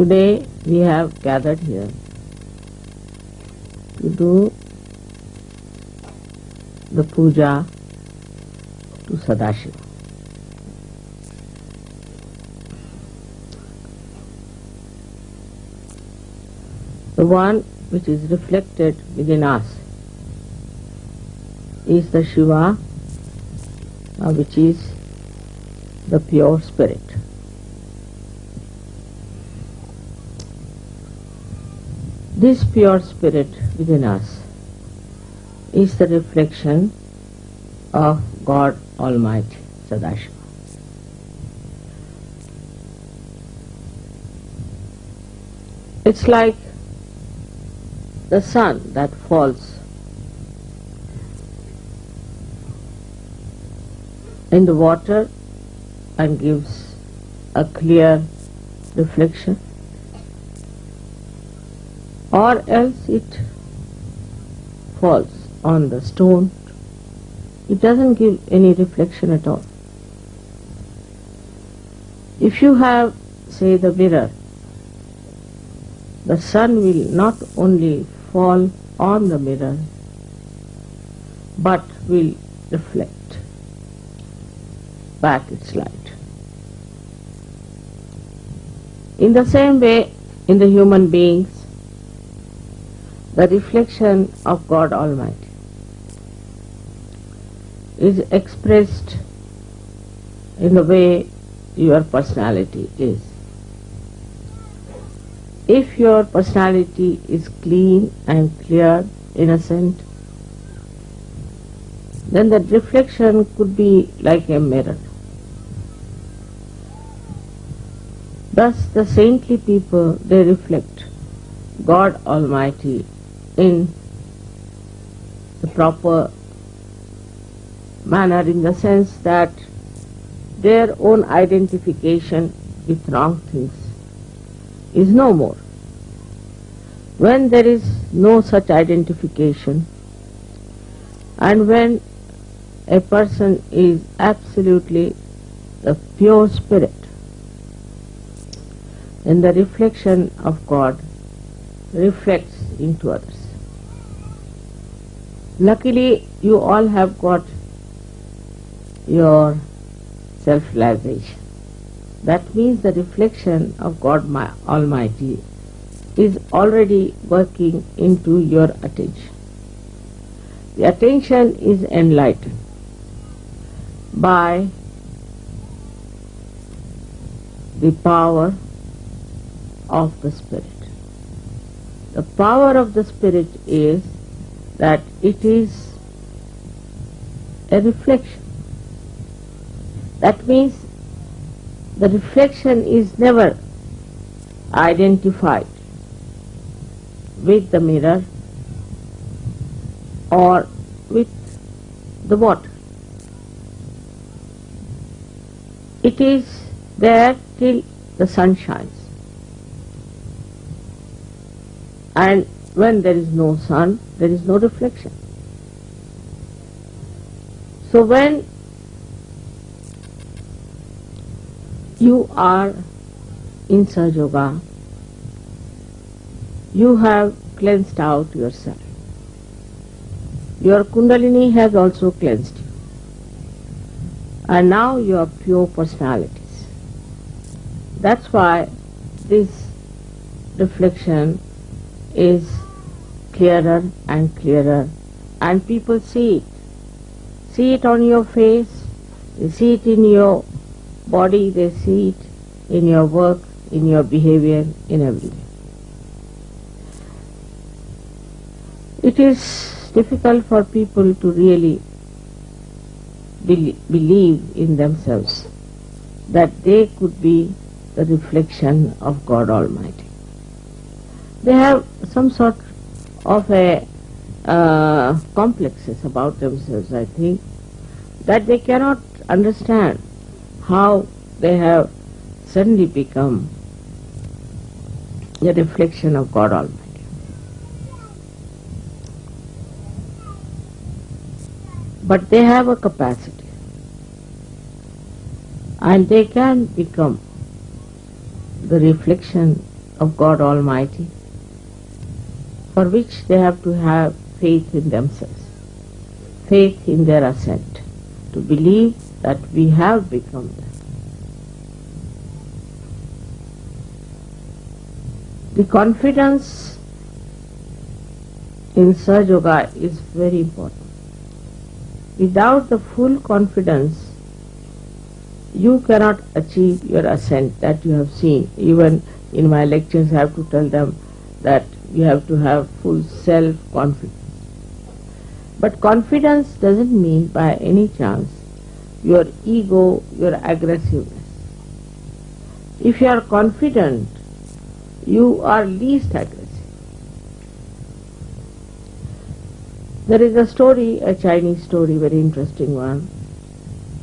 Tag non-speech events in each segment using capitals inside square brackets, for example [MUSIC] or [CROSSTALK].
Today we have gathered here to do the puja to Sadashiva. The one which is reflected within us is the Shiva, uh, which is the pure spirit. This pure spirit within us is the reflection of God Almighty, Sadashiva. It's like the sun that falls in the water and gives a clear reflection or else it falls on the stone it doesn't give any reflection at all if you have say the mirror the sun will not only fall on the mirror but will reflect back its light. In the same way, in the human beings, the reflection of God Almighty is expressed in the way your personality is. If your personality is clean and clear, innocent, then that reflection could be like a mirror. Thus the saintly people, they reflect God Almighty in the proper manner in the sense that their own identification with wrong things is no more. When there is no such identification and when a person is absolutely the pure spirit, then the reflection of God reflects into others. Luckily, you all have got your self-realization. That means the reflection of God my Almighty is already working into your attention. The attention is enlightened by the power of the Spirit. The power of the Spirit is that it is a reflection. That means the reflection is never identified with the mirror or with the water. It is there till the sun shines. And when there is no sun, there is no reflection. So when you are in Sahaja Yoga, you have cleansed out yourself. Your Kundalini has also cleansed you. And now you are pure personalities. That's why this reflection is clearer and clearer and people see it. See it on your face, they see it in your body, they see it in your work, in your behavior, in everything. It is difficult for people to really believe in themselves that they could be the reflection of God Almighty. They have some sort of a uh, complexes about themselves, I think, that they cannot understand how they have suddenly become the reflection of God Almighty. But they have a capacity and they can become the reflection of God Almighty, for which they have to have faith in themselves, faith in their ascent, to believe that we have become them. The confidence in Sahaja Yoga is very important. Without the full confidence, you cannot achieve your ascent that you have seen. Even in my lectures, I have to tell them that you have to have full self-confidence. But confidence doesn't mean by any chance your ego, your aggressiveness. If you are confident, you are least aggressive. There is a story, a Chinese story, very interesting one,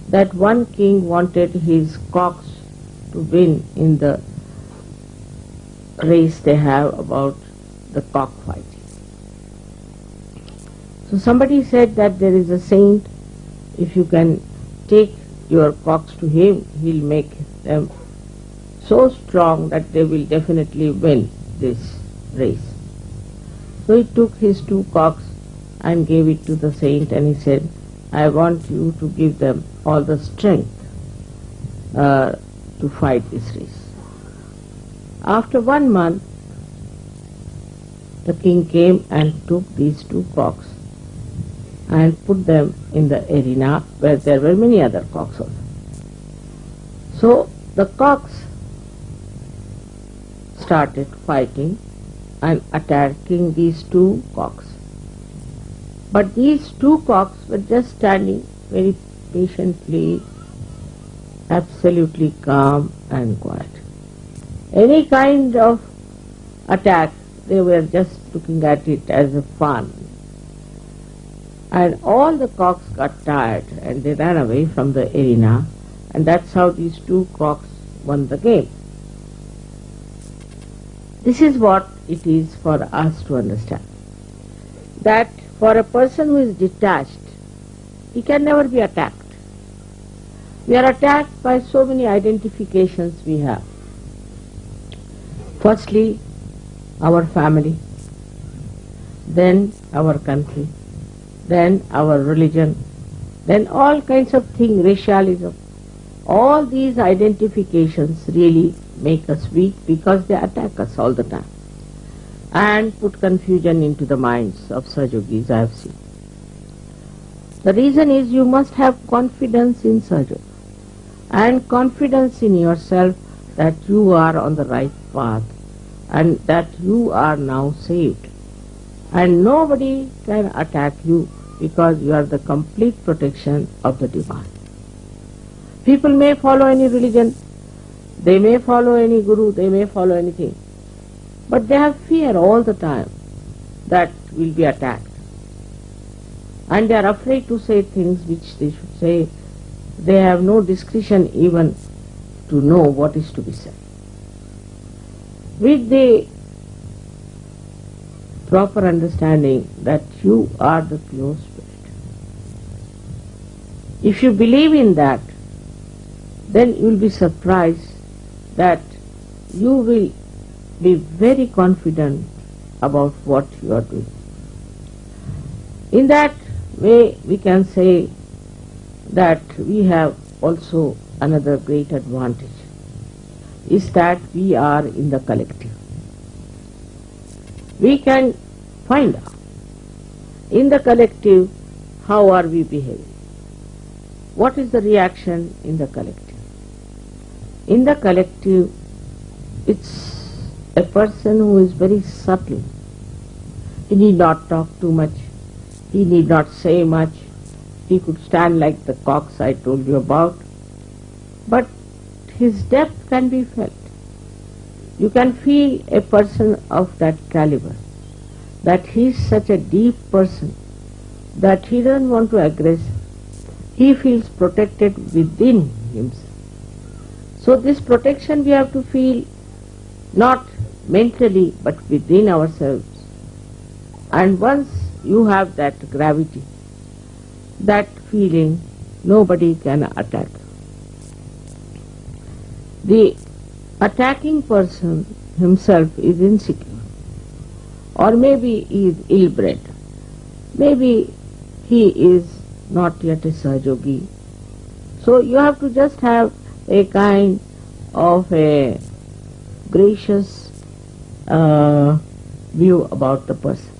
that one king wanted his cocks to win in the race they have about the cockfighting. So somebody said that there is a saint, if you can take your cocks to him, he'll make them so strong that they will definitely win this race. So he took his two cocks and gave it to the saint and he said, I want you to give them all the strength uh, to fight this race. After one month, the king came and took these two cocks and put them in the arena where there were many other cocks also. So the cocks started fighting and attacking these two cocks. But these two cocks were just standing very patiently, absolutely calm and quiet. Any kind of attack, they were just looking at it as a fun. And all the cocks got tired and they ran away from the arena and that's how these two cocks won the game. This is what it is for us to understand. That for a person who is detached, he can never be attacked. We are attacked by so many identifications we have. Firstly, our family, then our country, then our religion, then all kinds of things, racialism. All these identifications really make us weak because they attack us all the time and put confusion into the minds of Sahaja I have seen. The reason is you must have confidence in Sahaja and confidence in yourself that you are on the right path and that you are now saved. And nobody can attack you because you are the complete protection of the divine. People may follow any religion, they may follow any guru, they may follow anything. But they have fear all the time that will be attacked. And they are afraid to say things which they should say. They have no discretion even to know what is to be said. With the proper understanding that you are the pure spirit. If you believe in that, then you will be surprised that you will be very confident about what you are doing. In that way we can say that we have also another great advantage is that we are in the collective. We can find out in the collective how are we behaving. What is the reaction in the collective? In the collective, it's a person who is very subtle. He need not talk too much. He need not say much. He could stand like the cocks I told you about. But his depth can be felt. You can feel a person of that caliber, that he is such a deep person, that he doesn't want to aggress. He feels protected within himself. So this protection we have to feel not mentally but within ourselves. And once you have that gravity, that feeling, nobody can attack. The attacking person himself is insecure or maybe he is ill-bred. Maybe he is not yet a Sahaja Yogi. So you have to just have a kind of a gracious uh, view about the person.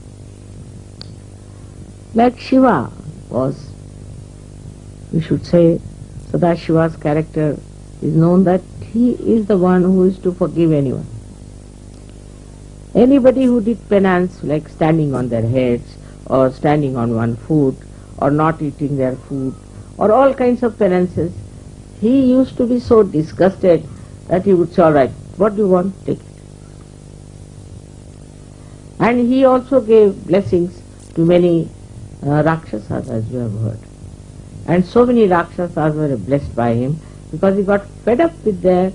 Like Shiva was, we should say, Sadashiva's character is known that he is the one who is to forgive anyone. Anybody who did penance like standing on their heads or standing on one foot or not eating their food or all kinds of penances, he used to be so disgusted that he would say, all right, what do you want? Take it. And he also gave blessings to many uh, Rakshasas as you have heard. And so many Rakshasas were blessed by him because he got fed up with their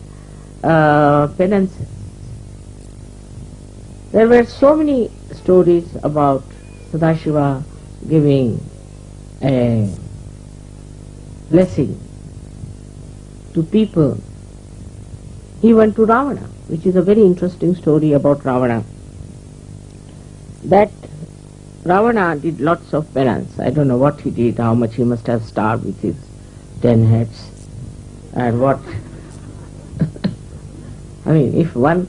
uh, penances. There were so many stories about Sadashiva giving a blessing to people, He went to Ravana, which is a very interesting story about Ravana. That Ravana did lots of penance. I don't know what he did, how much he must have starved with his ten heads, and what. [LAUGHS] I mean, if one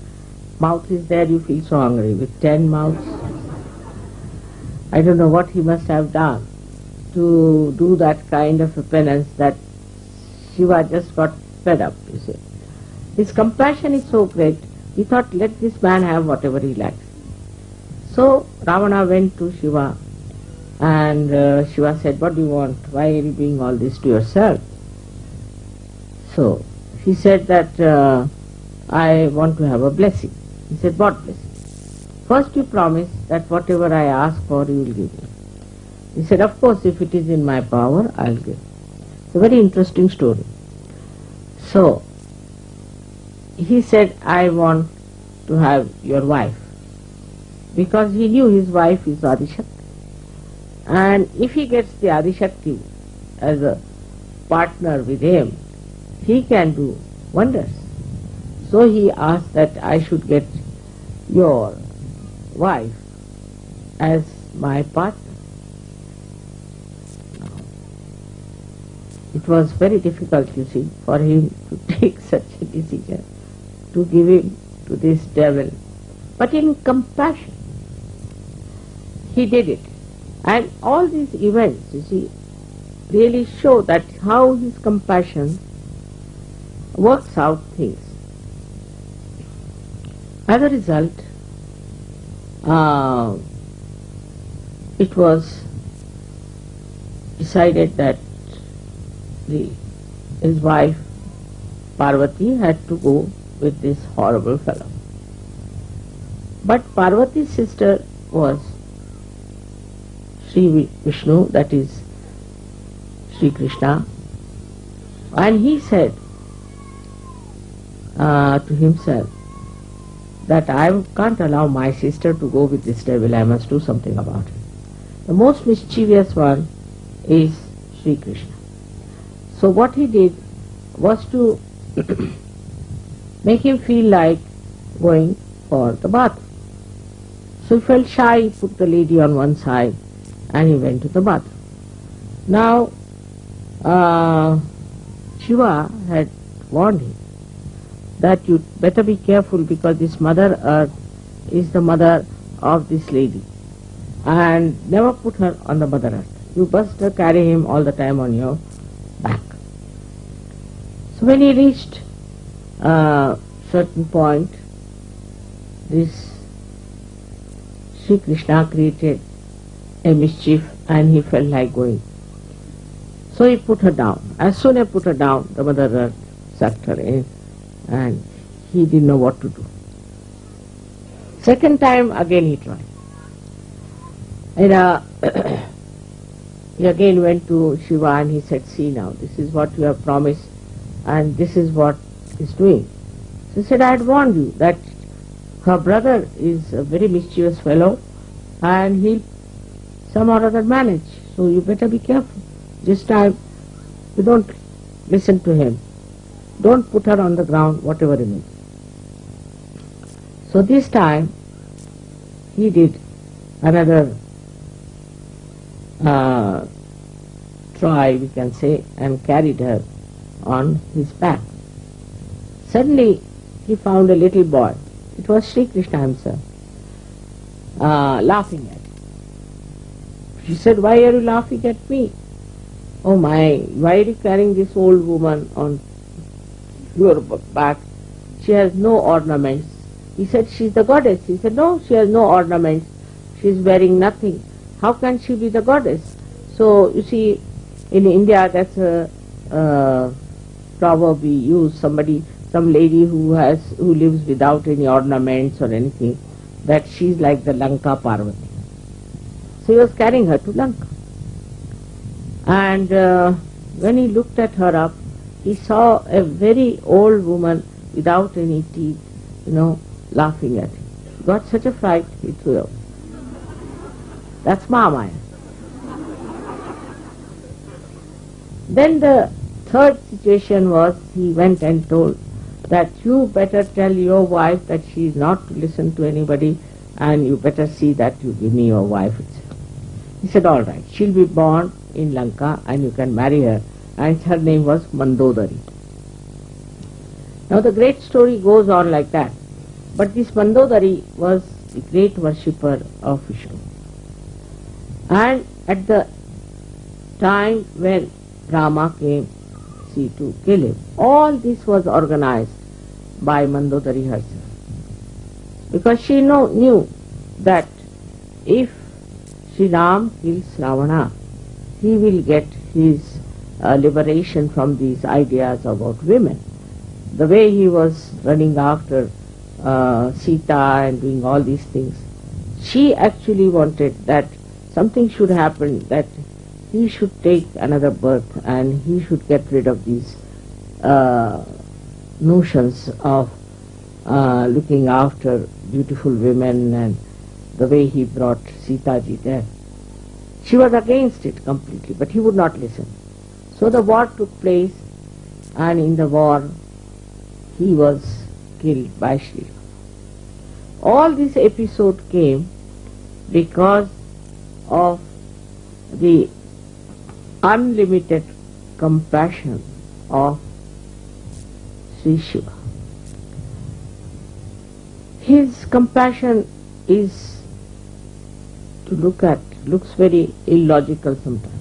mouth is there, you feel so hungry. With ten mouths, I don't know what he must have done to do that kind of a penance that Shiva just got fed up, you see. His compassion is so great, he thought, let this man have whatever he likes. So Ravana went to Shiva and uh, Shiva said, what do you want? Why are you doing all this to yourself? So he said that uh, I want to have a blessing. He said, what blessing? First you promise that whatever I ask for you will give me. He said, of course if it is in my power, I'll give. It's a very interesting story. So he said, I want to have your wife because he knew his wife is Adishakti. And if he gets the Adishakti as a partner with him, he can do wonders. So he asked that I should get your wife as my partner. It was very difficult, you see, for him to [LAUGHS] take such a decision, to give him to this devil. But in compassion, he did it. And all these events, you see, really show that how his compassion works out things. As a result, uh, it was decided that the, his wife Parvati had to go with this horrible fellow. But Parvati's sister was Sri Vishnu, that is Sri Krishna, and he said uh, to himself that I can't allow my sister to go with this devil, I must do something about it. The most mischievous one is Sri Krishna. So what he did was to [COUGHS] make him feel like going for the bath. So he felt shy, he put the lady on one side and he went to the bath. Now, uh, Shiva had warned him that you better be careful because this mother earth is the mother of this lady and never put her on the mother earth. You must carry him all the time on your back. So when he reached a certain point, this Sri Krishna created a mischief and he felt like going. So he put her down. As soon as he put her down, the mother earth sucked her in and he didn't know what to do. Second time again he tried. And uh, [CLEARS THROAT] he again went to Shiva and he said, see now, this is what you have promised and this is what he's doing. So he said, I had warned you that her brother is a very mischievous fellow and he'll some or other manage. So you better be careful. This time you don't listen to him. Don't put her on the ground, whatever it is. So this time he did another uh, try, we can say, and carried her on his back. Suddenly he found a little boy. It was Sri Krishna himself, uh, laughing at him. She said, why are you laughing at me? Oh my, why are you carrying this old woman on your back? She has no ornaments. He said, she's the goddess. He said, no, she has no ornaments. She's wearing nothing. How can she be the goddess? So, you see, in India, that's a uh, proverb we use. Somebody, some lady who has, who lives without any ornaments or anything, that she's like the Lanka Parvati. So he was carrying her to Lanka. And uh, when he looked at her up, he saw a very old woman without any teeth, you know, laughing at him. He got such a fright, he threw up. That's Mahamaya. Then the third situation was he went and told that you better tell your wife that she is not to listen to anybody and you better see that you give me your wife. He said, all right, she'll be born in Lanka and you can marry her. And her name was Mandodari. Now the great story goes on like that. But this Mandodari was the great worshipper of Vishnu. And at the time when Rama came, see, to kill him, all this was organized by Mandodari herself. Because she know, knew that if Sri Ram kills Ravana, he will get his uh, liberation from these ideas about women. The way he was running after uh, Sita and doing all these things, she actually wanted that something should happen, that he should take another birth and he should get rid of these uh, notions of uh, looking after beautiful women and the way he brought Sita ji there. She was against it completely, but he would not listen. So the war took place, and in the war he was killed by Sri All this episode came because of the unlimited compassion of Sri Shiva. His compassion is to look at, looks very illogical sometimes.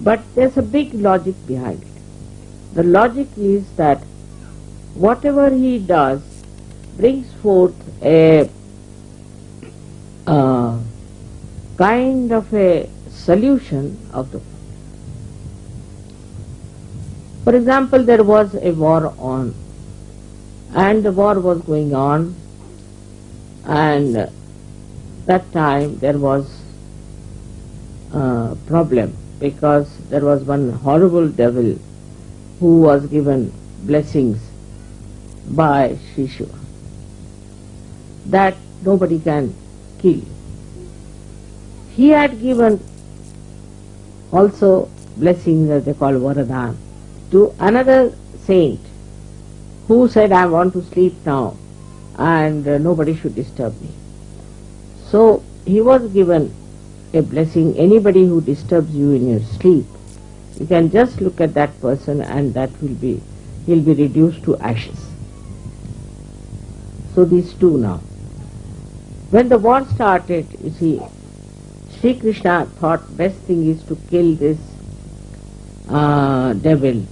But there's a big logic behind it. The logic is that whatever he does brings forth a uh, kind of a solution of the problem. For example, there was a war on and the war was going on and that time there was a problem because there was one horrible devil who was given blessings by Shiva that nobody can kill. He had given also blessings that they call Varadan to another saint who said I want to sleep now and uh, nobody should disturb me. So he was given a blessing, anybody who disturbs you in your sleep, you can just look at that person and that will be, he'll be reduced to ashes. So these two now. When the war started, you see, Sri Krishna thought best thing is to kill this uh, devil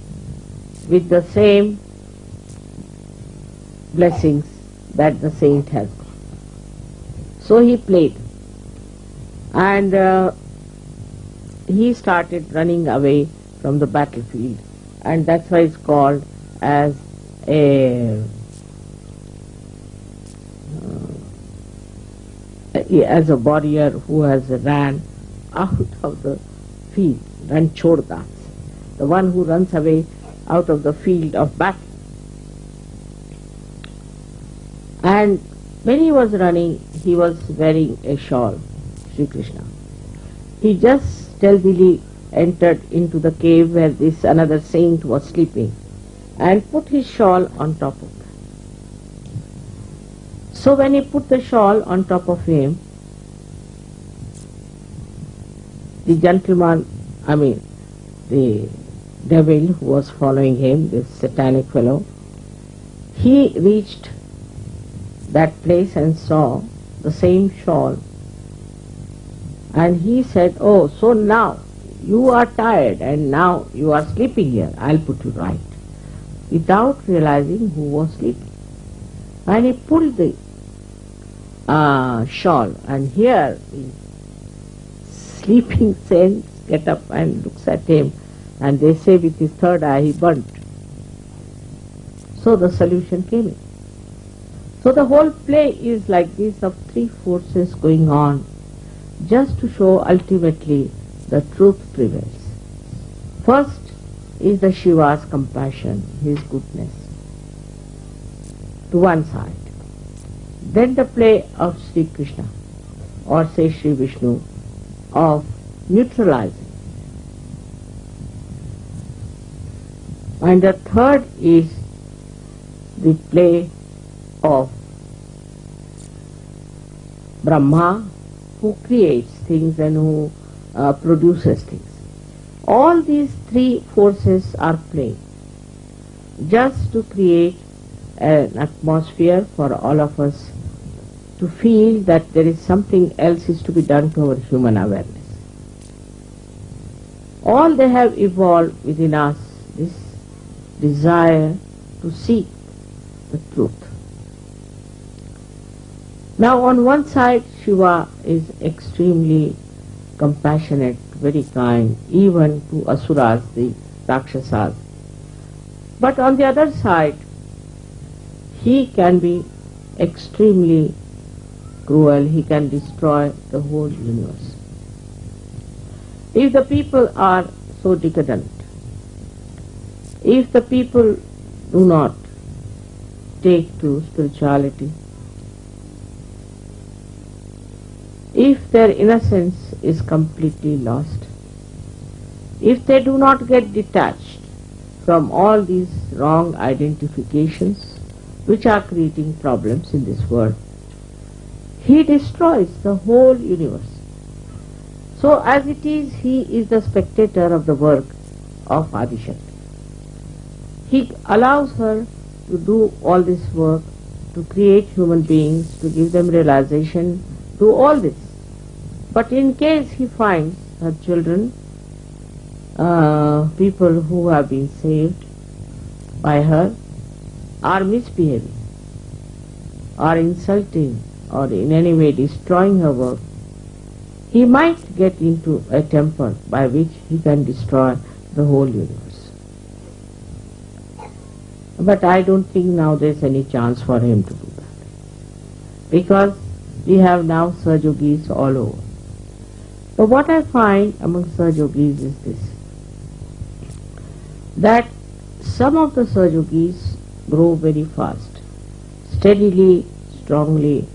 with the same blessings that the saint has. So he played and uh, he started running away from the battlefield. And that's why it's called as a uh, as a warrior who has ran out of the field, Ranchordas, the one who runs away out of the field of battle. And when he was running, he was wearing a shawl, Sri Krishna. He just stealthily entered into the cave where this another saint was sleeping and put his shawl on top of him. So when he put the shawl on top of him, the gentleman, I mean, the devil who was following him, this satanic fellow, he reached that place and saw the same shawl. And he said, oh, so now you are tired and now you are sleeping here. I'll put you right. Without realizing who was sleeping. And he pulled the uh, shawl and here the sleeping saints get up and looks at him and they say with his third eye he burnt. So the solution came in. So the whole play is like this of three forces going on just to show ultimately the truth prevails. First is the Shiva's compassion, his goodness, to one side. Then the play of Sri Krishna or say Sri Vishnu of neutralizing. And the third is the play of Brahma who creates things and who uh, produces things. All these three forces are playing just to create an atmosphere for all of us to feel that there is something else is to be done to our human awareness. All they have evolved within us this desire to seek the truth. Now on one side Shiva is extremely compassionate, very kind, even to asuras, the rakshasas. But on the other side, he can be extremely cruel, he can destroy the whole universe. If the people are so decadent, if the people do not take to spirituality, if their innocence is completely lost, if they do not get detached from all these wrong identifications which are creating problems in this world, he destroys the whole universe. So as it is, he is the spectator of the work of Adishakti. He allows her to do all this work, to create human beings, to give them realization, do all this. But in case he finds her children, uh, people who have been saved by her, are misbehaving, are insulting, or in any way destroying her work, he might get into a temper by which he can destroy the whole universe. But I don't think now there's any chance for him to do that. Because we have now Sahaja Yogis all over. But what I find among Sahaja Yogis is this, that some of the Sahaja Yogis grow very fast, steadily, strongly.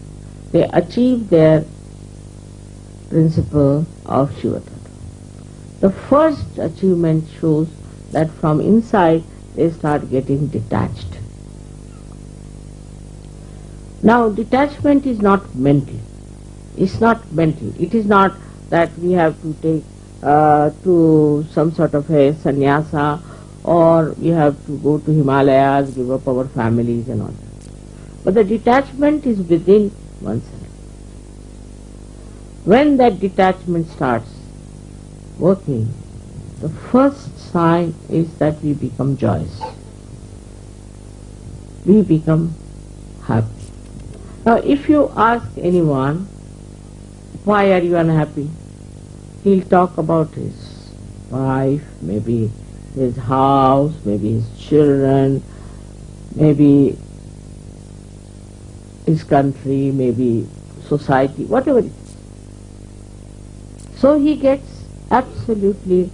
They achieve their principle of Shiva The first achievement shows that from inside they start getting detached. Now detachment is not mental. It's not mental. It is not that we have to take uh, to some sort of a sannyasa or we have to go to Himalayas, give up our families and all that. But the detachment is within oneself. When that detachment starts working, the first sign is that we become joyous. We become happy. Now if you ask anyone, why are you unhappy? He'll talk about his wife, maybe his house, maybe his children, maybe his country, maybe society, whatever it is. So he gets absolutely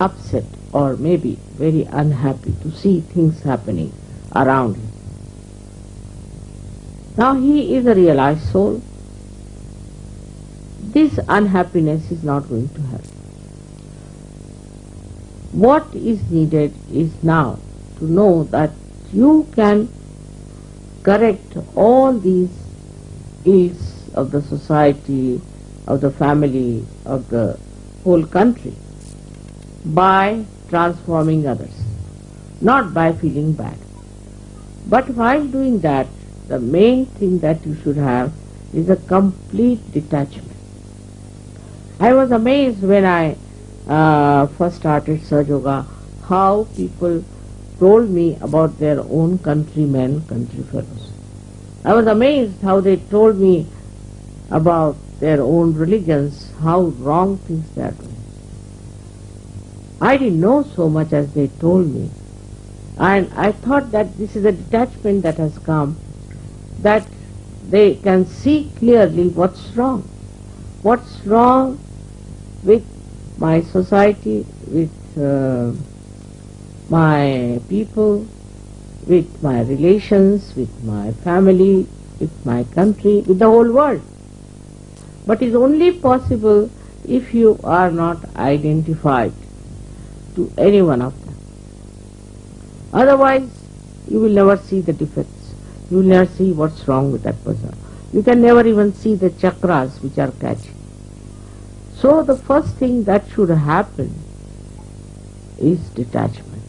upset or maybe very unhappy to see things happening around him. Now he is a realized soul this unhappiness is not going to happen. What is needed is now to know that you can correct all these ills of the society, of the family, of the whole country by transforming others, not by feeling bad. But while doing that, the main thing that you should have is a complete detachment. I was amazed when I uh, first started Sahaja Yoga how people told me about their own countrymen, country fellows. I was amazed how they told me about their own religions, how wrong things they are doing. I didn't know so much as they told me. And I thought that this is a detachment that has come, that they can see clearly what's wrong. What's wrong with my society, with uh, my people, with my relations, with my family, with my country, with the whole world. But it's only possible if you are not identified to any one of them. Otherwise, you will never see the defects. You will never see what's wrong with that person. You can never even see the chakras which are catching. So the first thing that should happen is detachment.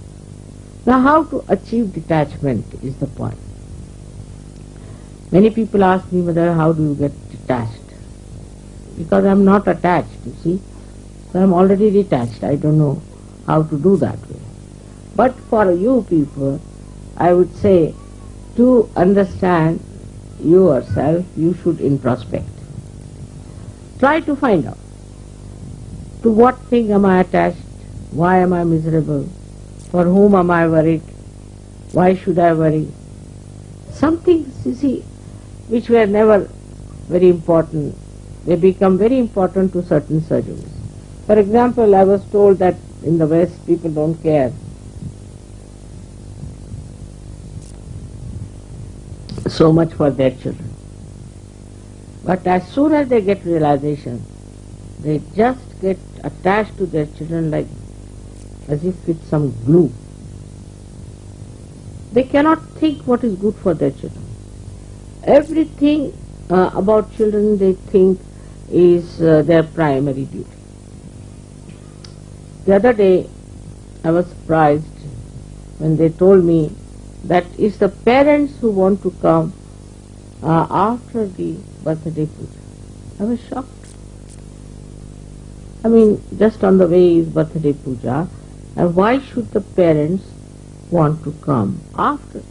Now how to achieve detachment is the point. Many people ask me, Mother, how do you get detached? Because I am not attached, you see. So I am already detached. I don't know how to do that way. But for you people, I would say to understand yourself, you should introspect. Try to find out to what thing am I attached, why am I miserable, for whom am I worried, why should I worry. Some things, you see, which were never very important, they become very important to certain surgeons. For example, I was told that in the West people don't care so much for their children. But as soon as they get realization, they just get attached to their children like as if with some glue. They cannot think what is good for their children. Everything uh, about children they think is uh, their primary duty. The other day I was surprised when they told me that it's the parents who want to come uh, after the birthday puja. I was shocked. I mean, just on the way is birthday puja, and why should the parents want to come after that?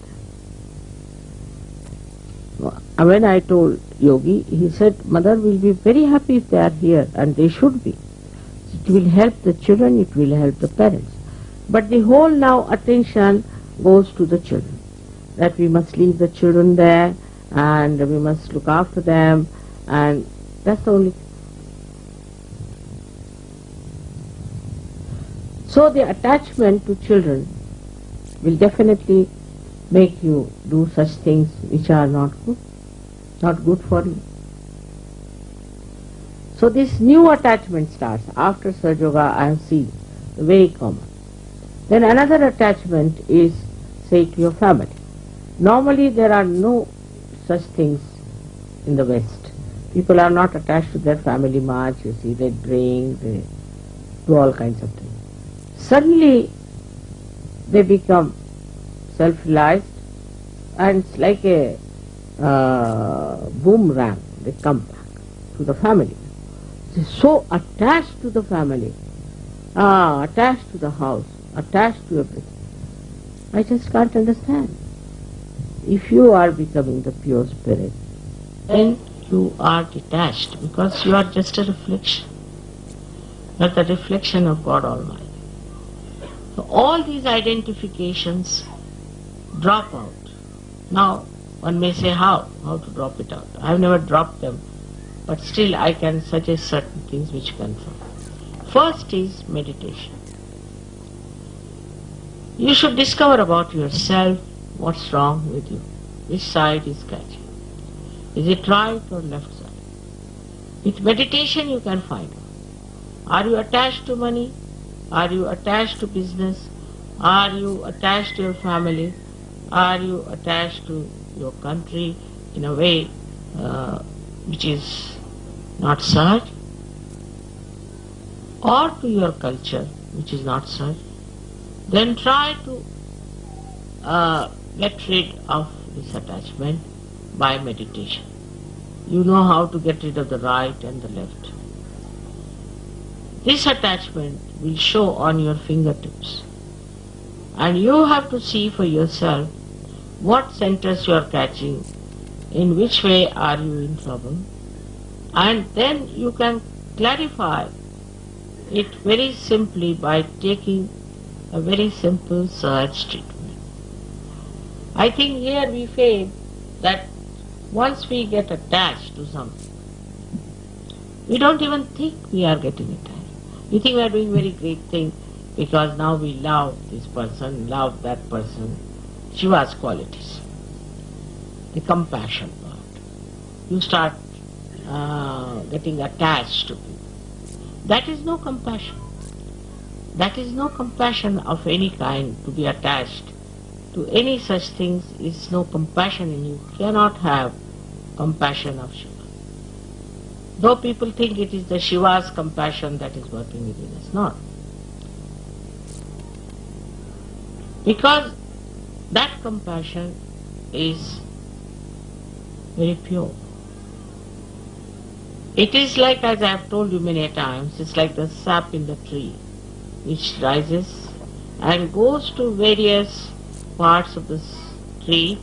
When I told Yogi, he said, Mother will be very happy if they are here, and they should be. It will help the children, it will help the parents. But the whole now attention goes to the children. That we must leave the children there and we must look after them and that's the only So the attachment to children will definitely make you do such things which are not good, not good for you. So this new attachment starts after Sahaja Yoga I have seen, very common. Then another attachment is say to your family. Normally there are no such things in the West. People are not attached to their family much, you see, they drink, they do all kinds of things. Suddenly they become self-realized and it's like a uh, boomerang, they come back to the family. They're so attached to the family, ah, attached to the house, attached to everything. I just can't understand. If you are becoming the pure spirit, then you are detached because you are just a reflection. Are the reflection of God Almighty. So all these identifications drop out. Now, one may say how? How to drop it out? I have never dropped them, but still I can suggest certain things which confirm. First is meditation. You should discover about yourself what's wrong with you. Which side is catching? Is it right or left side? With meditation you can find out. Are you attached to money? Are you attached to business? Are you attached to your family? Are you attached to your country in a way uh, which is not such? Or to your culture which is not such? Then try to uh, get rid of this attachment by meditation. You know how to get rid of the right and the left. This attachment will show on your fingertips. And you have to see for yourself what centers you are catching, in which way are you in trouble, and then you can clarify it very simply by taking a very simple Sahaj treatment. I think here we fail that once we get attached to something, we don't even think we are getting attached. We think we are doing very great thing because now we love this person, love that person. Shiva's qualities. The compassion part. You start uh, getting attached to people. That is no compassion. That is no compassion of any kind to be attached to any such things is no compassion and you cannot have compassion of Shiva. Though people think it is the Shiva's compassion that is working within us, not. Because that compassion is very pure. It is like, as I have told you many times, it's like the sap in the tree, which rises and goes to various parts of the tree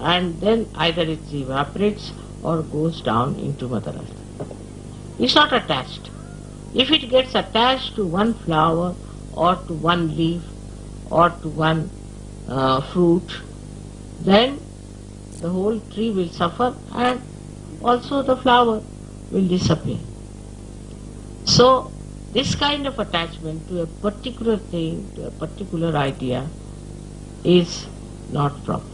and then either it evaporates or goes down into Mother Earth. It's not attached. If it gets attached to one flower or to one leaf or to one uh, fruit, then the whole tree will suffer and also the flower will disappear. So this kind of attachment to a particular thing, to a particular idea is not proper.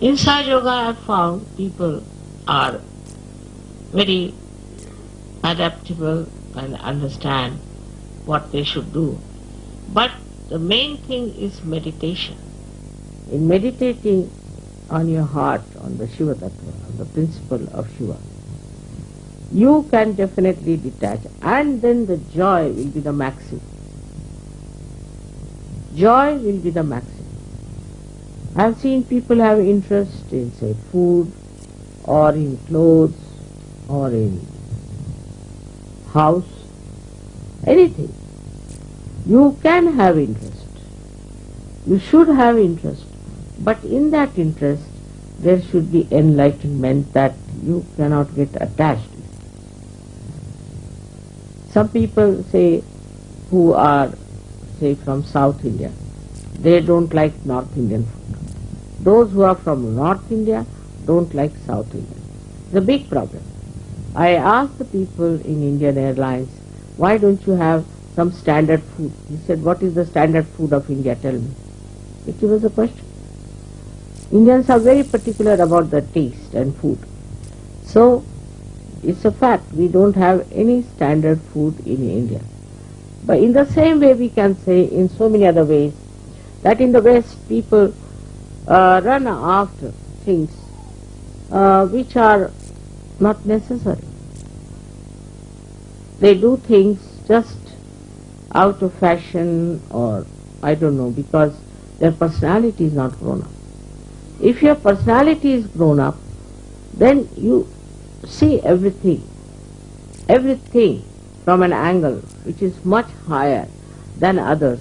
In Sahaja Yoga I have found people are very adaptable and understand what they should do. But the main thing is meditation. In meditating on your heart, on the Shiva Tattva, on the principle of Shiva, you can definitely detach and then the joy will be the maximum. Joy will be the maximum. I have seen people have interest in say food or in clothes or in house, anything. You can have interest. You should have interest. But in that interest, there should be enlightenment that you cannot get attached Some people say who are say from South India, they don't like North Indian food. Those who are from North India don't like South India. It's a big problem. I asked the people in Indian Airlines, why don't you have some standard food? He said, what is the standard food of India? Tell me. It was a question. Indians are very particular about the taste and food. So, it's a fact, we don't have any standard food in India. But in the same way we can say in so many other ways that in the West people uh, run after things uh, which are not necessary. They do things just out of fashion or I don't know because their personality is not grown up. If your personality is grown up, then you see everything, everything from an angle which is much higher than others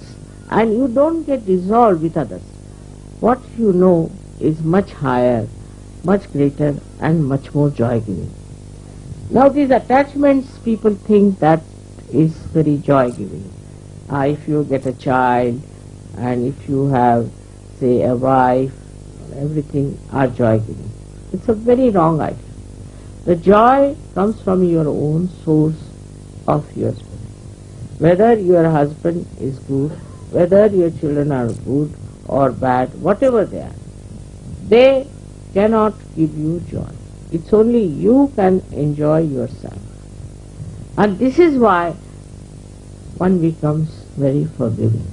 and you don't get dissolved with others. What you know is much higher, much greater and much more joy-giving. Now these attachments people think that is very joy-giving. Uh, if you get a child and if you have say a wife, everything are joy-giving. It's a very wrong idea. The joy comes from your own source of your spirit. Whether your husband is good, whether your children are good or bad, whatever they are, they cannot give you joy. It's only you can enjoy yourself. And this is why one becomes very forgiving.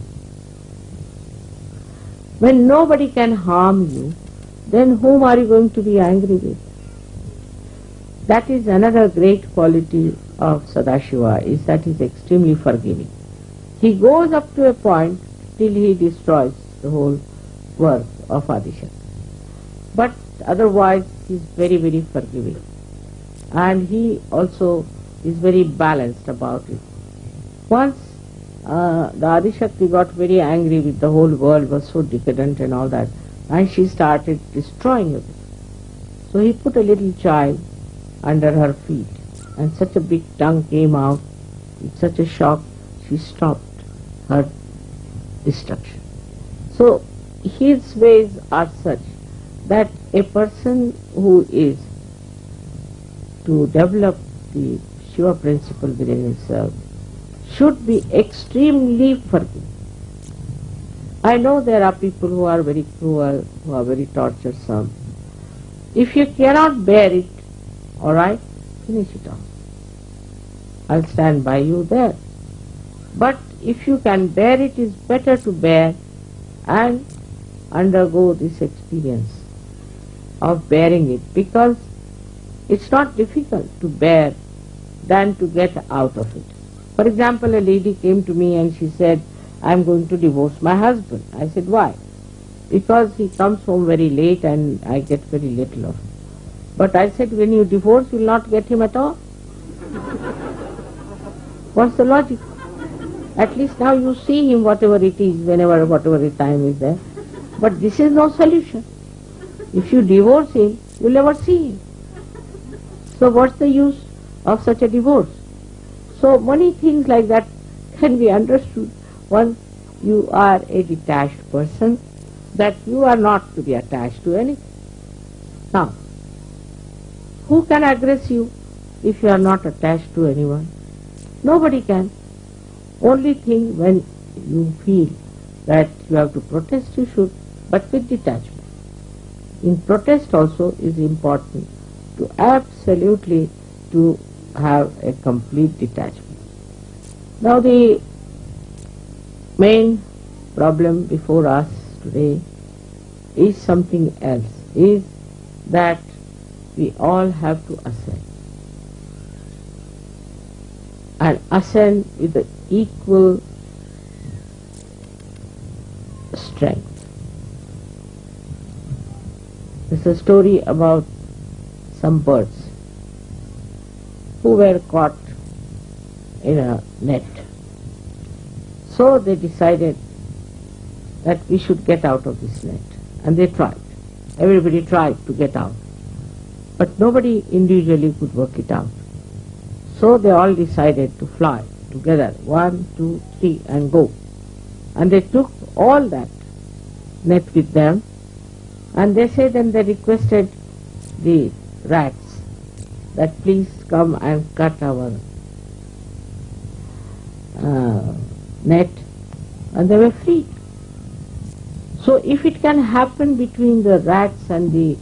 When nobody can harm you, then whom are you going to be angry with? That is another great quality of Sadashiva, is that he is extremely forgiving. He goes up to a point till he destroys the whole work of Adishakti. But otherwise he is very, very forgiving. And he also is very balanced about it. Once uh, the Adishakti got very angry with the whole world was so decadent and all that and she started destroying it. So he put a little child under her feet and such a big tongue came out with such a shock she stopped her destruction. So his ways are such that a person who is to develop the Shiva principle within himself should be extremely forgiving. I know there are people who are very cruel, who are very torturesome. If you cannot bear it, alright, finish it off. I'll stand by you there. But if you can bear it, it's better to bear and undergo this experience of bearing it because it's not difficult to bear than to get out of it. For example, a lady came to me and she said, I'm going to divorce my husband. I said, why? Because he comes home very late and I get very little of him. But I said, when you divorce, you'll not get him at all. [LAUGHS] What's the logic? At least now you see him whatever it is, whenever, whatever the time is there. But this is no solution. If you divorce him, you'll never see him. So what's the use of such a divorce? So many things like that can be understood once you are a detached person, that you are not to be attached to anything. Now, who can aggress you if you are not attached to anyone? Nobody can. Only thing when you feel that you have to protest, you should, but with detachment. In protest also is important to absolutely to have a complete detachment. Now the main problem before us today is something else, is that we all have to ascend. And ascend with the equal strength. There's a story about some birds who were caught in a net. So they decided that we should get out of this net. And they tried. Everybody tried to get out. But nobody individually could work it out. So they all decided to fly together. One, two, three, and go. And they took all that net with them. And they said and they requested the rats that please come and cut our uh, net and they were free. So if it can happen between the rats and the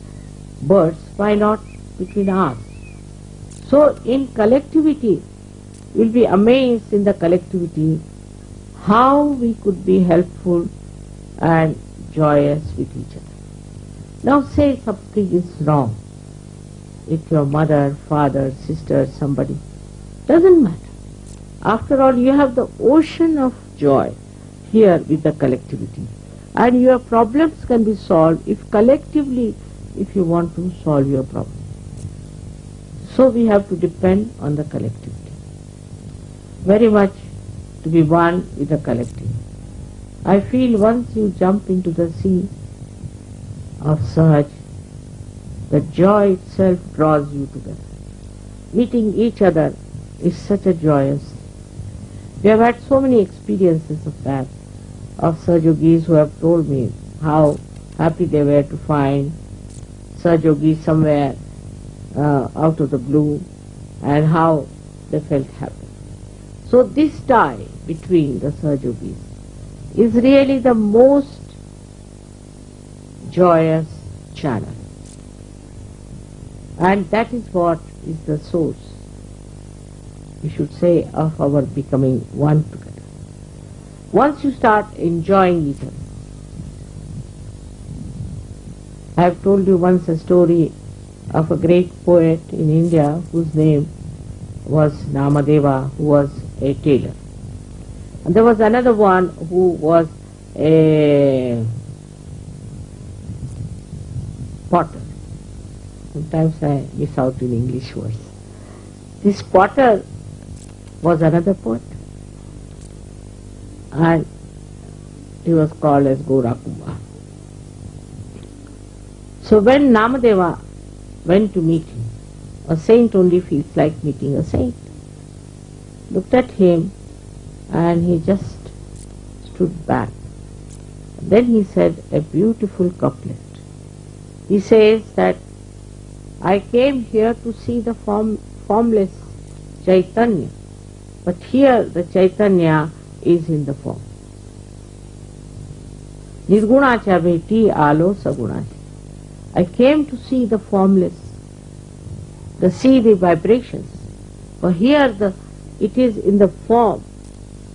birds, why not between us? So in collectivity, we'll be amazed in the collectivity how we could be helpful and joyous with each other. Now say something is wrong with your mother, father, sister, somebody. Doesn't matter. After all, you have the ocean of joy here with the collectivity. And your problems can be solved if collectively, if you want to solve your problem. So we have to depend on the collectivity. Very much to be one with the collective. I feel once you jump into the sea of Sahaj, the joy itself draws you together. Meeting each other is such a joyous. We have had so many experiences of that, of Sahaja Yogis who have told me how happy they were to find Sahaja Yogis somewhere uh, out of the blue and how they felt happy. So this tie between the Sahaja Yogis is really the most joyous channel. And that is what is the source, we should say, of our becoming one together. Once you start enjoying each other, I have told you once a story of a great poet in India whose name was Namadeva, who was a tailor. And there was another one who was a potter. Sometimes I miss out in English words. This potter was another poet. And he was called as Gora Kumbhar. So when Namadeva went to meet him, a saint only feels like meeting a saint. Looked at him and he just stood back. Then he said a beautiful couplet. He says that I came here to see the form, formless Chaitanya, but here the Chaitanya is in the form. Nirgunacha bheti alo sagunacha. I came to see the formless, to see the vibrations. but here the it is in the form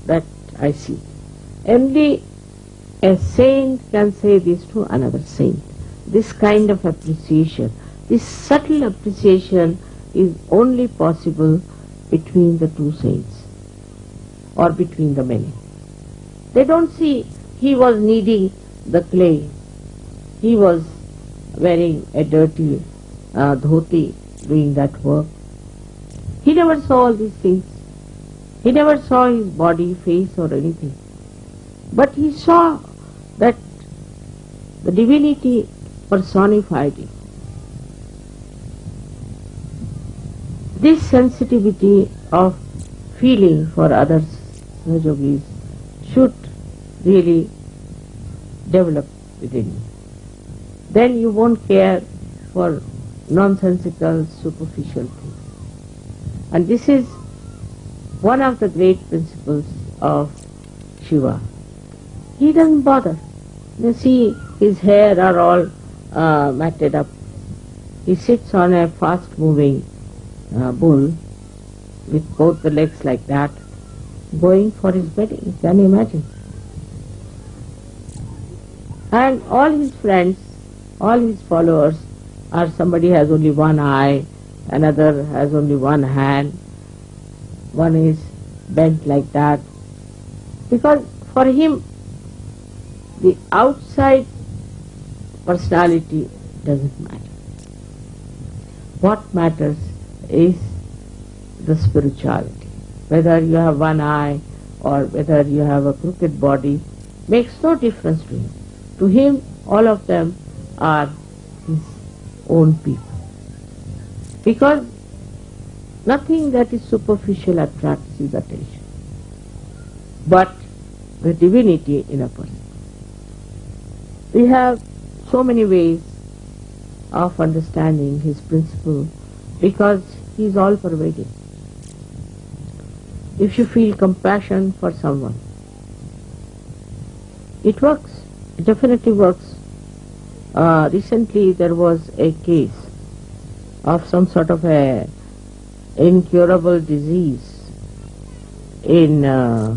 that I see. Only a saint can say this to another saint. This kind of appreciation, this subtle appreciation is only possible between the two saints or between the many. They don't see he was kneading the clay. He was wearing a dirty uh, dhoti doing that work. He never saw all these things. He never saw his body, face or anything. But he saw that the divinity personified him. This sensitivity of feeling for others, Sahaja Yogis, should really develop within you. Then you won't care for nonsensical, superficial things. And this is one of the great principles of Shiva. He doesn't bother. You see, his hair are all uh, matted up. He sits on a fast-moving uh, bull with both the legs like that, going for his wedding. Can you imagine? And all his friends, all his followers are somebody has only one eye, another has only one hand, one is bent like that. Because for him, the outside personality doesn't matter. What matters is the spirituality. Whether you have one eye or whether you have a crooked body makes no difference to him. To him, all of them are his own people. Because nothing that is superficial attracts his attention, but the divinity in a person. We have so many ways of understanding his principle because he is all pervading. If you feel compassion for someone, it works, it definitely works. Uh, recently there was a case of some sort of a incurable disease in uh,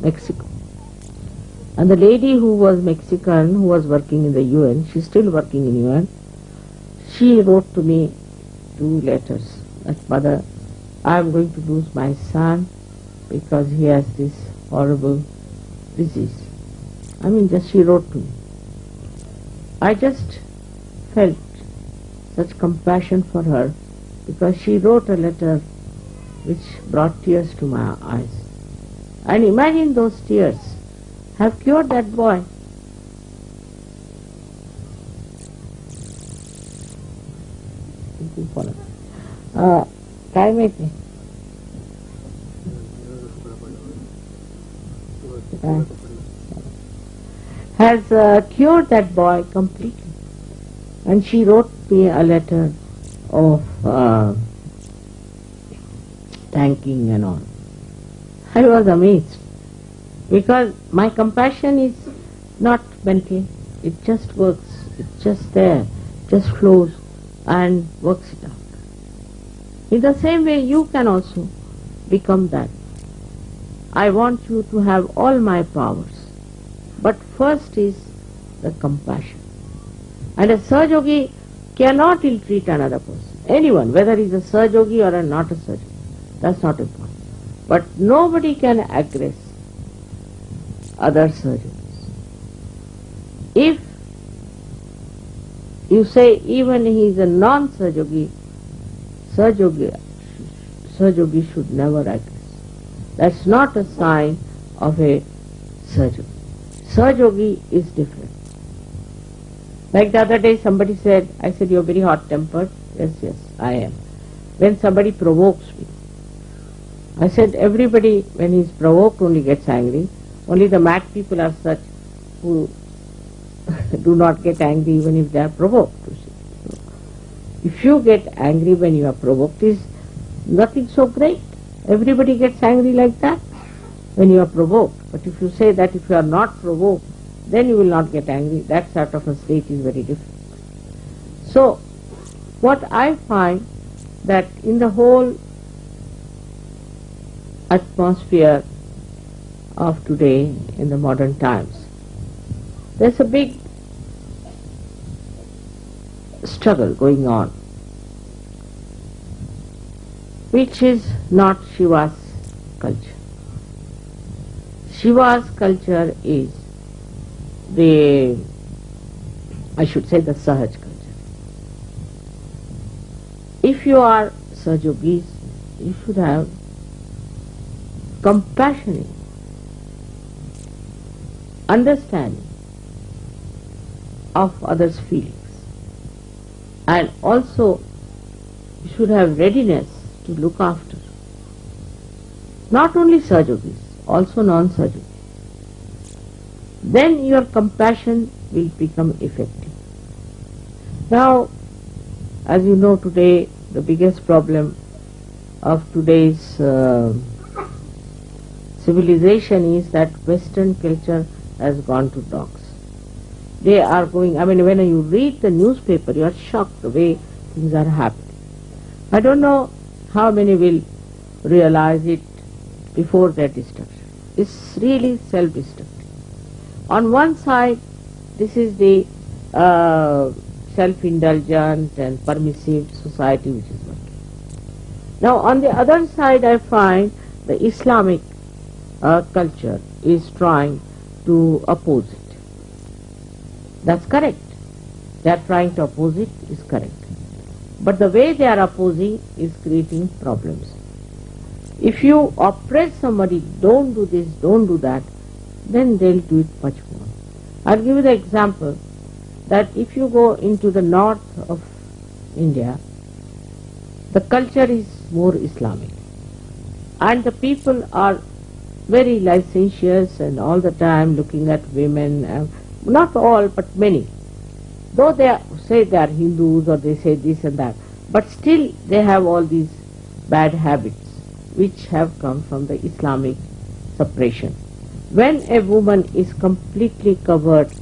Mexico. And the lady who was Mexican, who was working in the UN, she's still working in UN, she wrote to me two letters that mother, I am going to lose my son because he has this horrible disease. I mean, just she wrote to me. I just felt such compassion for her because she wrote a letter which brought tears to my eyes. And imagine those tears have cured that boy. Uh, काय माहिती Uh, has uh, cured that boy completely. And she wrote me a letter of uh, thanking and all. I was amazed because my compassion is not mental, it just works, it's just there, just flows and works it out. In the same way you can also become that. I want you to have all my powers. But first is the compassion. And a Sahaja Yogi cannot ill-treat another person. Anyone, whether he's a Sahaja Yogi or a not a Sahaja Yogi. That's not important. But nobody can aggress other Sahaja Yogis. If you say even he is a non-Sahaja Yogi, Sahajogi, Sahaja Yogi should never aggress. That's not a sign of a Sahaja Yogi. Sahajogi is different. Like the other day somebody said, I said, you're very hot-tempered. Yes, yes, I am. When somebody provokes me, I said, everybody when he's provoked only gets angry. Only the mad people are such who [LAUGHS] do not get angry even if they are provoked. So, if you get angry when you are provoked, is nothing so great. Everybody gets angry like that when you are provoked. But if you say that if you are not provoked, then you will not get angry. That sort of a state is very different. So, what I find that in the whole atmosphere of today in the modern times, there's a big struggle going on, which is not Shiva's culture. Shiva's culture is the, I should say the Sahaj culture. If you are Sahaja Yogis, you should have compassionate understanding of others' feelings and also you should have readiness to look after not only Sahaja Yogis, also non-Sahaja Yogis. Then your compassion will become effective. Now, as you know today, the biggest problem of today's uh, civilization is that Western culture has gone to dogs. They are going, I mean, when you read the newspaper, you are shocked the way things are happening. I don't know how many will realize it before their destruction. It's really self-destructive. On one side, this is the uh, self-indulgent and permissive society which is working. Now, on the other side, I find the Islamic uh, culture is trying to oppose it. That's correct. They are trying to oppose it is correct. But the way they are opposing is creating problems. If you oppress somebody, don't do this, don't do that, then they'll do it much more. I'll give you the example that if you go into the north of India, the culture is more Islamic and the people are very licentious and all the time looking at women, uh, not all but many. Though they are, say they are Hindus or they say this and that, but still they have all these bad habits which have come from the Islamic suppression. When a woman is completely covered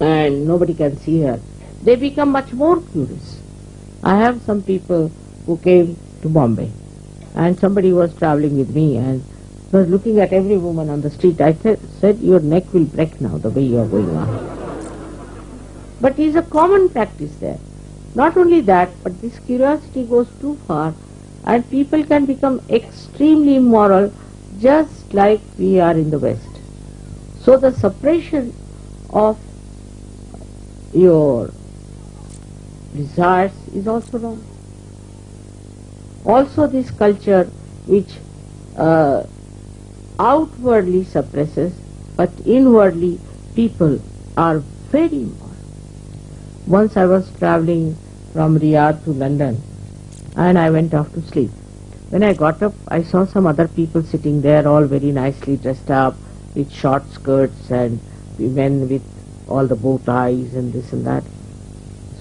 and nobody can see her, they become much more curious. I have some people who came to Bombay and somebody was traveling with me and was looking at every woman on the street. I said, your neck will break now the way you are going on. But it is a common practice there. Not only that, but this curiosity goes too far and people can become extremely immoral just like we are in the West. So the suppression of your desires is also wrong. Also this culture which uh, outwardly suppresses but inwardly people are very immoral. Once I was traveling from Riyadh to London and I went off to sleep. When I got up, I saw some other people sitting there all very nicely dressed up with short skirts and men with all the bow ties and this and that.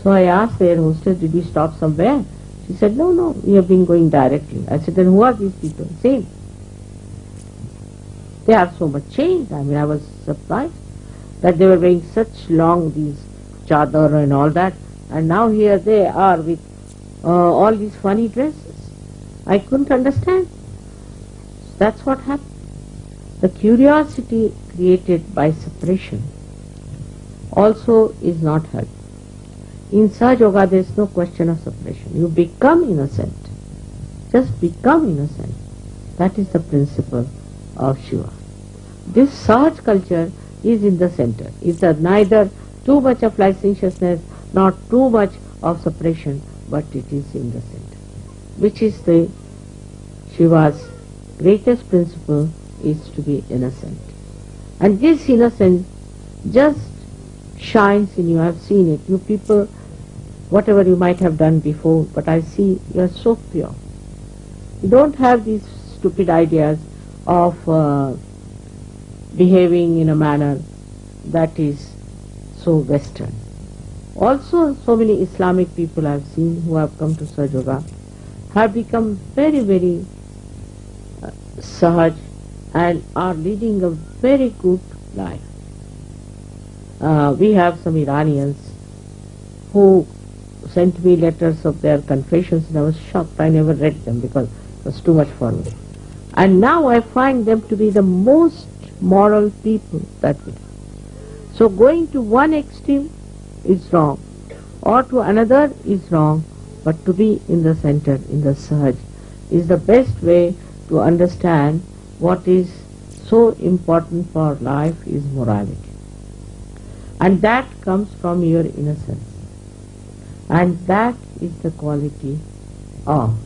So I asked their hostess, did you stop somewhere? She said, no, no, we have been going directly. I said, then who are these people? Same. They are so much changed. I mean, I was surprised that they were wearing such long, these chadar and all that. And now here they are with uh, all these funny dresses. I couldn't understand. That's what happened. The curiosity created by suppression also is not helpful. In Sahaja Yoga there is no question of separation. You become innocent. Just become innocent. That is the principle of Shiva. This Sahaj culture is in the center. It's neither too much of licentiousness, not too much of suppression, but it is in the center. Which is the Shiva's greatest principle is to be innocent. And this innocence just shines in you. I've seen it. You people, whatever you might have done before, but I see you are so pure. You don't have these stupid ideas of uh, behaving in a manner that is so Western. Also, so many Islamic people I've seen who have come to Sahaja Yoga have become very, very uh, Sahaj and are leading a very good life. Uh, we have some Iranians who sent me letters of their confessions and I was shocked. I never read them because it was too much for me. And now I find them to be the most moral people that way. So going to one extreme is wrong or to another is wrong but to be in the center, in the Sahaj is the best way to understand what is so important for life is morality. And that comes from your innocence. And that is the quality of,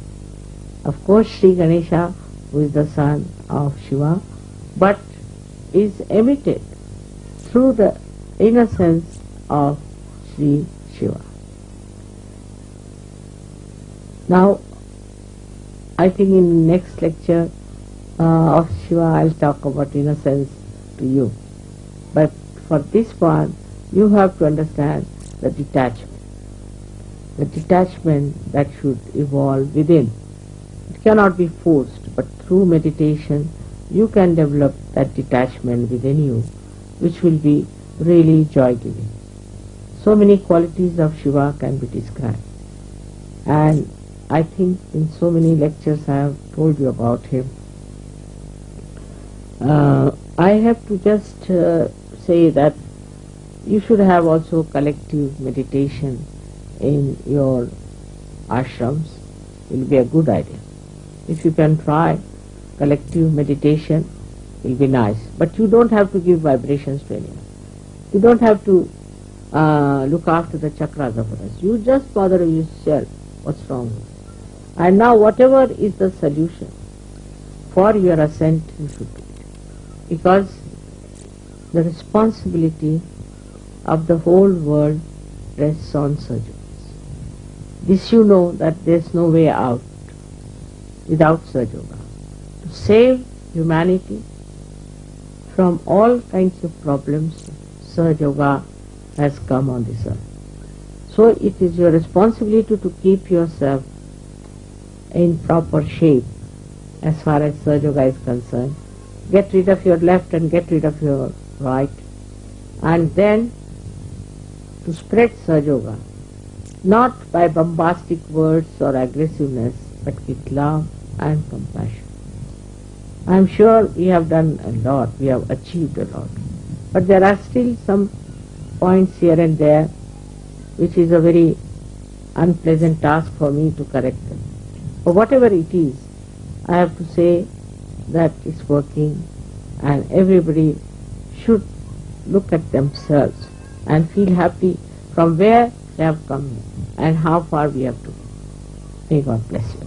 of course, Sri Ganesha, who is the son of Shiva, but is emitted through the innocence of Sri Shiva. Now, I think in next lecture uh, of Shiva I'll talk about innocence to you. But for this one, you have to understand the detachment. The detachment that should evolve within. It cannot be forced, but through meditation you can develop that detachment within you, which will be really joy-giving. So many qualities of Shiva can be described. And I think in so many lectures I have told you about him. Uh, I have to just uh, say that you should have also collective meditation in your ashrams. It will be a good idea. If you can try collective meditation, it will be nice. But you don't have to give vibrations to anyone. You don't have to uh, look after the chakras of others. You just bother yourself. What's wrong? And now whatever is the solution for your ascent, you should do it. Because the responsibility of the whole world rests on surgeons. This you know that there is no way out without Sahaja Yoga. To save humanity from all kinds of problems, Sahaja Yoga has come on this earth. So it is your responsibility to keep yourself in proper shape as far as Sahaja Yoga is concerned. Get rid of your left and get rid of your right. And then to spread Sahaja Yoga, not by bombastic words or aggressiveness, but with love and compassion. I am sure we have done a lot, we have achieved a lot. But there are still some points here and there which is a very unpleasant task for me to correct them. But whatever it is, I have to say that it's working and everybody should look at themselves and feel happy from where they have come and how far we have to go. May God bless you.